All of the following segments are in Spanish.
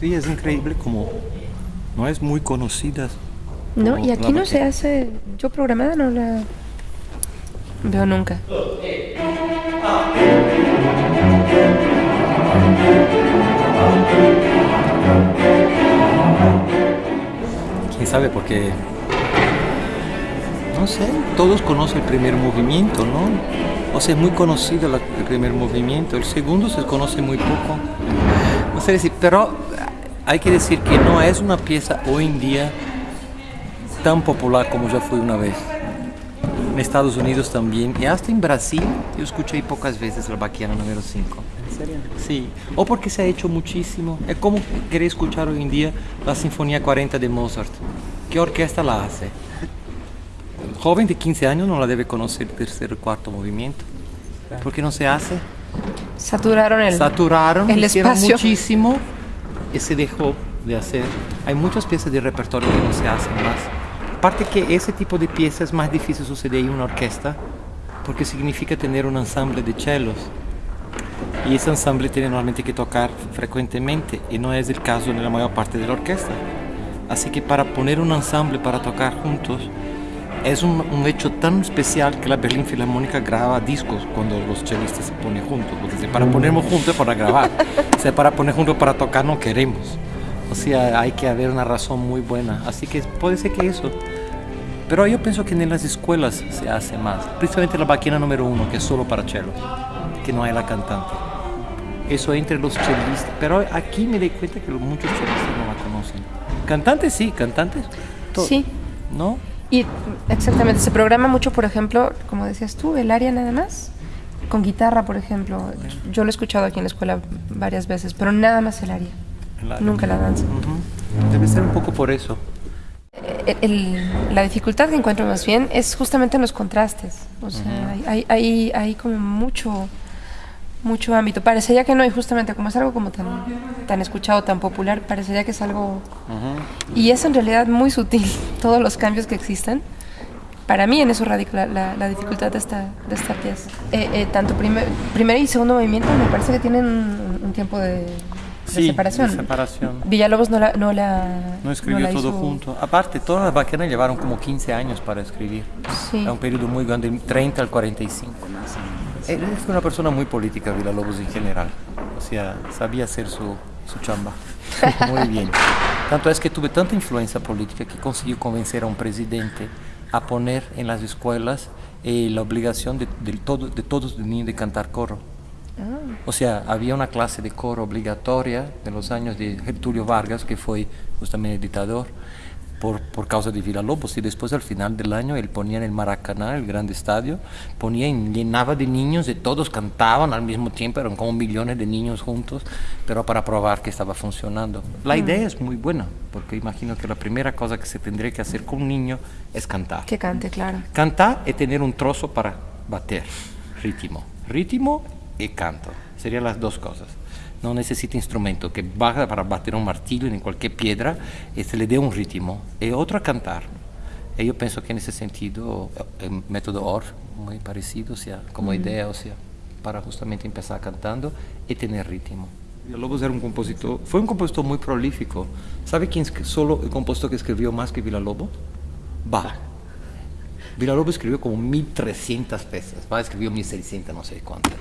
Sí, es increíble como no es muy conocida. No, y aquí no se hace, yo programada no la veo nunca. ¿Quién sabe? Porque, no sé, todos conocen el primer movimiento, ¿no? O sea, es muy conocido el primer movimiento, el segundo se conoce muy poco. No sé decir, pero hay que decir que no es una pieza hoy en día tan popular como ya fue una vez. En Estados Unidos también, y hasta en Brasil, yo escuché pocas veces la Baquiana número 5. ¿En serio? Sí, o porque se ha hecho muchísimo. Es como querer escuchar hoy en día la Sinfonía 40 de Mozart. ¿Qué orquesta la hace? Joven de 15 años no la debe conocer el tercer o cuarto movimiento. ¿Por qué no se hace? Saturaron el, Saturaron, el hicieron espacio. muchísimo y se dejó de hacer. Hay muchas piezas de repertorio que no se hacen más. Aparte que ese tipo de piezas es más difícil suceder en una orquesta porque significa tener un ensamble de cellos. Y ese ensamble tiene normalmente que tocar frecuentemente y no es el caso en la mayor parte de la orquesta. Así que para poner un ensamble para tocar juntos es un, un hecho tan especial que la Berlin Filarmónica graba discos cuando los chelistas se ponen juntos. Porque si para ponernos juntos para grabar. sea, para poner juntos para tocar no queremos. O sea, hay que haber una razón muy buena. Así que puede ser que eso. Pero yo pienso que en las escuelas se hace más. Principalmente la baquina número uno, que es solo para cello, que no hay la cantante. Eso entre los chelistas. Pero aquí me di cuenta que muchos chelistas no la conocen. Cantantes sí, cantantes. Sí. ¿No? Y exactamente, se programa mucho, por ejemplo, como decías tú, el área nada más, con guitarra, por ejemplo. Yo lo he escuchado aquí en la escuela varias veces, pero nada más el área. Nunca la danza. Debe ser un poco por eso. El- el- la dificultad que encuentro más bien es justamente en los contrastes. O sea, hay, hay, hay como mucho, mucho ámbito. Parecería que no, y justamente como es algo como tan, tan escuchado, tan popular, parecería que es algo... Y es en realidad muy sutil todos los cambios que existen. Para mí en eso radica la, dificultad de esta, de esta pieza. Eh, eh, tanto primer, primer y segundo movimiento me parece que tienen un, un tiempo de, de Sí, separación. de separación. Villalobos no la, no la, No escribió la todo hizo- junto. Aparte, todas las baquianas llevaron como 15 años para escribir. Sí. Es un periodo muy grande, 30 al 45. Él fue una persona muy política, Villalobos en general. O sea, sabía hacer su, su chamba. Muy bien. Tanto es que tuve tanta influencia política que consiguió convencer a un presidente a poner en las escuelas eh, la obligación de, de todo- de todos los niños de cantar coro. O sea, había una clase de coro obligatoria en los años de Getulio Vargas, que fue justamente el dictador, por, por causa de Villalobos. Y después, al final del año, él ponía en el Maracaná, el gran estadio, ponía y llenaba de niños y todos cantaban al mismo tiempo, eran como millones de niños juntos, pero para probar que estaba funcionando. La idea es muy buena, porque imagino que la primera cosa que se tendría que hacer con un niño es cantar. Que cante, claro. Cantar es tener un trozo para bater, ritmo. Ritmo y canto. Serían las dos cosas. No necesita instrumento que baja para bater un martillo en cualquier piedra y se le dé un ritmo. Y otro a cantar. Y yo pienso que en ese sentido el método ORF, muy parecido, o sea, como idea, o sea, para justamente empezar cantando y tener ritmo. Villalobos era un compositor, fue un compositor muy prolífico. ¿Sabe quién es solo el compositor que escribió más que Villalobos? Bach. Villalobos escribió como 1300 piezas, Bach escribió 1600, no sé cuántas.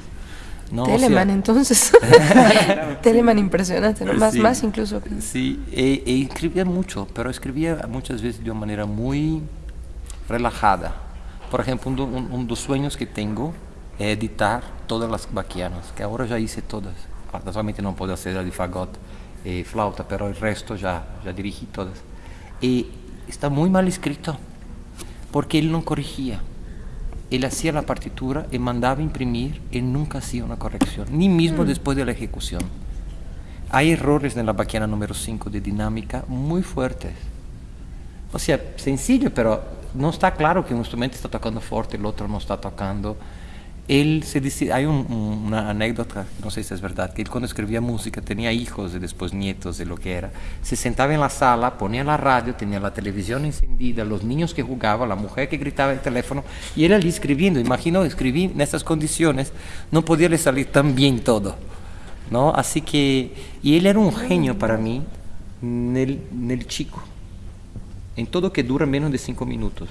No, o sea, Telemann, entonces. Telemann impresionante, ¿no? Más, Sí. más incluso. Sí, e, e escribía mucho, pero escribía muchas veces de una manera muy relajada. Por ejemplo, un, do- un, un dos sueños que tengo es editar todas las baquianas, que ahora ya hice todas. Actualmente no puedo hacer la de fagot y flauta, pero el resto ya, ya dirigí todas. Y está muy mal escrito, porque él no corregía. Él hacía la partitura y mandaba imprimir y nunca hacía una corrección, ni mismo después de la ejecución. Hay errores en la baquiana número 5 de dinámica muy fuertes. O sea, sencillo, pero no está claro que un instrumento está tocando fuerte, el otro no está tocando. Él se dice, hay un- un- una anécdota, no sé si es verdad, que él cuando escribía música tenía hijos y después nietos de lo que era. Se sentaba en la sala, ponía la radio, tenía la televisión encendida, los niños que jugaban, la mujer que gritaba el teléfono, y él allí escribiendo. Imagino escribir en estas condiciones, no podía le salir tan bien todo. ¿no? Así que, y él era un genio para mí, nel, nel chico, en todo que dura menos de cinco minutos.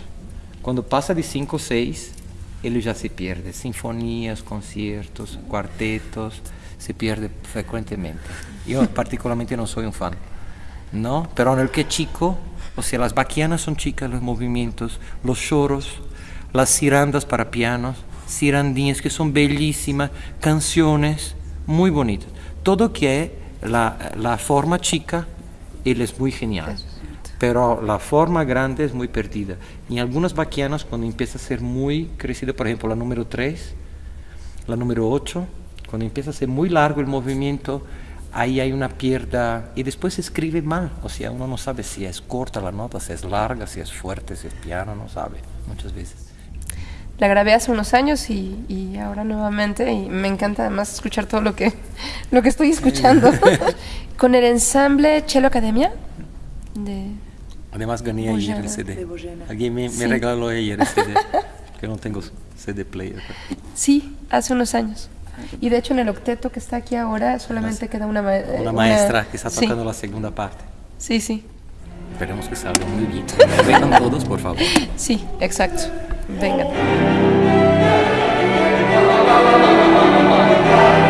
Cuando pasa de cinco o seis, él ya se pierde. Sinfonías, conciertos, cuartetos, se pierde frecuentemente. Yo particularmente no soy un fan, ¿no? Pero en el que chico, o sea, las baquianas son chicas, los movimientos, los choros, las cirandas para pianos, cirandinhas que son bellísimas, canciones muy bonitas. Todo que es la, la forma chica, él es muy genial. Pero la forma grande es muy perdida. Y algunas baquianas, cuando empieza a ser muy crecida, por ejemplo, la número 3, la número 8, cuando empieza a ser muy largo el movimiento, ahí hay una pierda y después se escribe mal. O sea, uno no sabe si es corta la nota, si es larga, si es fuerte, si es piano, no sabe muchas veces. La grabé hace unos años y, y ahora nuevamente y me encanta además escuchar todo lo que, lo que estoy escuchando. Con el ensamble Cello Academia de... Además gané ayer el. CD. Alguien me, me Sí. regaló ayer el CD, que no tengo CD player. Sí, hace unos años. Y de hecho en el octeto que está aquí ahora solamente queda una, ma- Una maestra que está sí, tocando la segunda parte. Sí, sí, Esperemos que salga muy bien. Vengan todos, por favor. sí, exacto. Venga. Thank